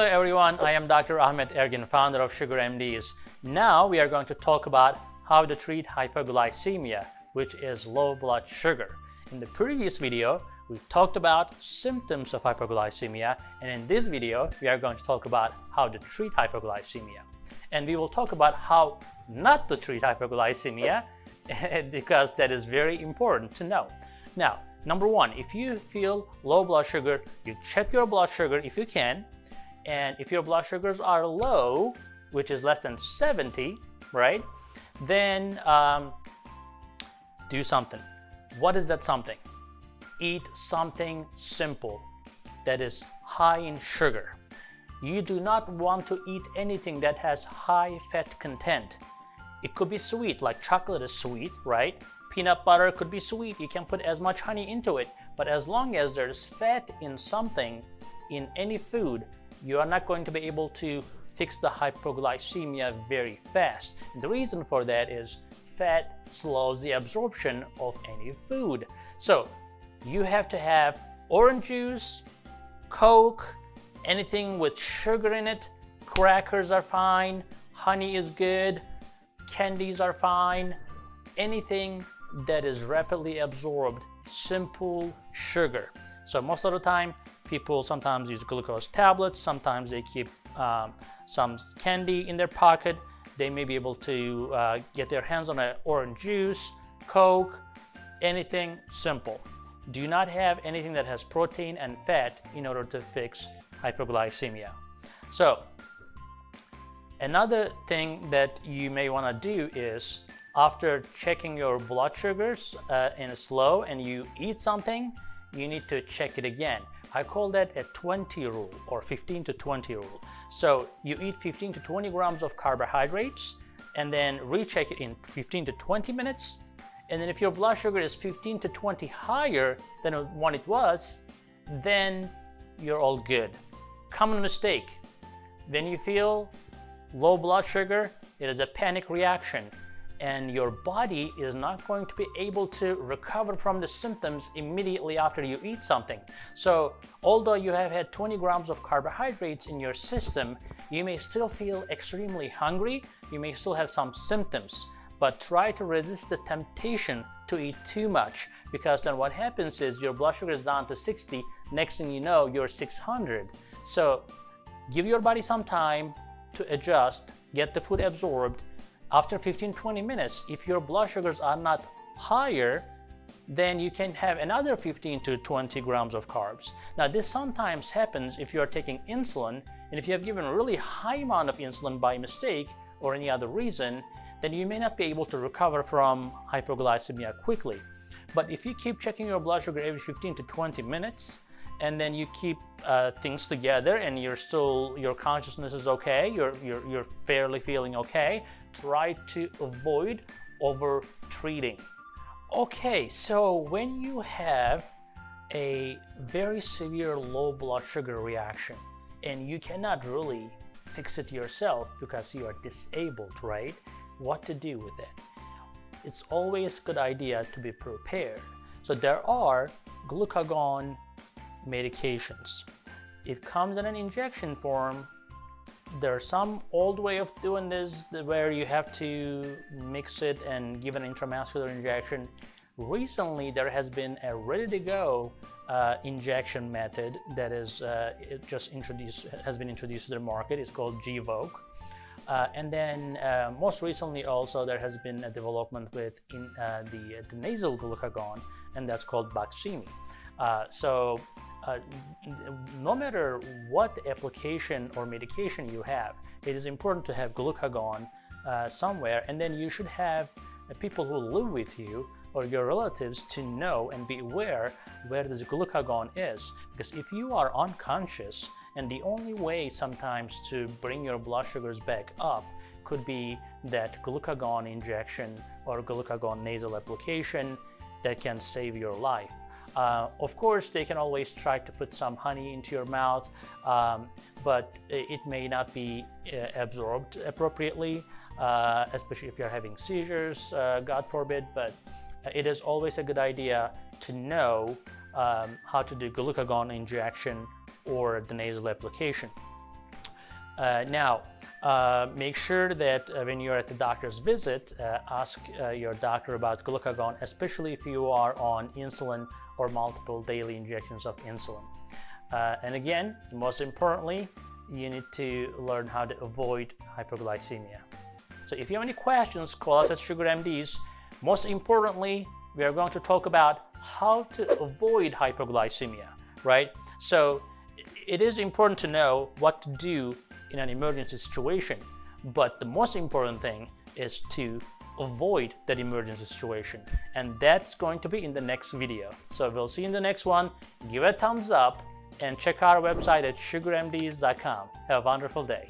Hello everyone, I am Dr. Ahmet Ergin, founder of Sugar MDs. Now we are going to talk about how to treat hypoglycemia, which is low blood sugar. In the previous video, we talked about symptoms of hypoglycemia, and in this video, we are going to talk about how to treat hypoglycemia. And we will talk about how not to treat hypoglycemia, because that is very important to know. Now, number one, if you feel low blood sugar, you check your blood sugar if you can, and if your blood sugars are low, which is less than 70, right, then um, do something. What is that something? Eat something simple that is high in sugar. You do not want to eat anything that has high fat content. It could be sweet, like chocolate is sweet, right? Peanut butter could be sweet. You can put as much honey into it. But as long as there's fat in something, in any food, you are not going to be able to fix the hypoglycemia very fast. And the reason for that is fat slows the absorption of any food. So you have to have orange juice, Coke, anything with sugar in it, crackers are fine, honey is good, candies are fine, anything that is rapidly absorbed, simple sugar. So most of the time, people sometimes use glucose tablets, sometimes they keep um, some candy in their pocket. They may be able to uh, get their hands on an orange juice, Coke, anything simple. Do not have anything that has protein and fat in order to fix hypoglycemia. So another thing that you may want to do is after checking your blood sugars uh, in slow and you eat something, you need to check it again. I call that a 20 rule or 15 to 20 rule. So you eat 15 to 20 grams of carbohydrates and then recheck it in 15 to 20 minutes. And then if your blood sugar is 15 to 20 higher than what it was, then you're all good. Common mistake. When you feel low blood sugar, it is a panic reaction and your body is not going to be able to recover from the symptoms immediately after you eat something. So although you have had 20 grams of carbohydrates in your system, you may still feel extremely hungry, you may still have some symptoms, but try to resist the temptation to eat too much because then what happens is your blood sugar is down to 60, next thing you know, you're 600. So give your body some time to adjust, get the food absorbed, after 15-20 minutes, if your blood sugars are not higher, then you can have another 15 to 20 grams of carbs. Now this sometimes happens if you are taking insulin and if you have given a really high amount of insulin by mistake or any other reason, then you may not be able to recover from hypoglycemia quickly. But if you keep checking your blood sugar every 15 to 20 minutes, and then you keep uh, things together and you're still your consciousness is okay you're, you're you're fairly feeling okay try to avoid over treating okay so when you have a very severe low blood sugar reaction and you cannot really fix it yourself because you are disabled right? What to do with it? It's always a good idea to be prepared. So there are glucagon medications. It comes in an injection form. There's some old way of doing this where you have to mix it and give an intramuscular injection. Recently, there has been a ready-to-go uh, injection method that is uh, just introduced, has been introduced to the market. It's called Gvoke. Uh, and then uh, most recently also there has been a development with in, uh, the, the, nasal glucagon and that's called Baqsimi. Uh, so uh, no matter what application or medication you have, it is important to have glucagon uh, somewhere and then you should have people who live with you or your relatives to know and be aware where this glucagon is. Because if you are unconscious and the only way sometimes to bring your blood sugars back up could be that glucagon injection or glucagon nasal application that can save your life. Uh, of course, they can always try to put some honey into your mouth, um, but it may not be uh, absorbed appropriately, uh, especially if you're having seizures, uh, God forbid, but it is always a good idea to know um, how to do glucagon injection or the nasal application. Uh, now, uh, make sure that uh, when you're at the doctor's visit, uh, ask uh, your doctor about glucagon, especially if you are on insulin or multiple daily injections of insulin. Uh, and again, most importantly, you need to learn how to avoid hypoglycemia. So if you have any questions, call us at Sugar MDs. Most importantly, we are going to talk about how to avoid hypoglycemia, right? So it is important to know what to do in an emergency situation. But the most important thing is to avoid that emergency situation. And that's going to be in the next video. So we'll see you in the next one. Give a thumbs up and check our website at sugarmds.com. Have a wonderful day.